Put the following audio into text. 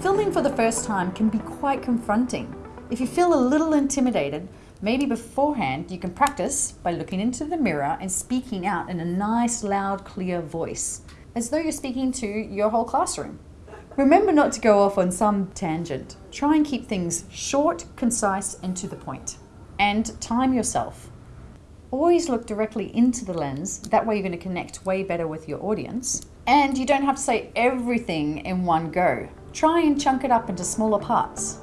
Filming for the first time can be quite confronting. If you feel a little intimidated, maybe beforehand you can practice by looking into the mirror and speaking out in a nice, loud, clear voice, as though you're speaking to your whole classroom. Remember not to go off on some tangent. Try and keep things short, concise, and to the point. And time yourself. Always look directly into the lens, that way you're going to connect way better with your audience. And you don't have to say everything in one go. Try and chunk it up into smaller parts.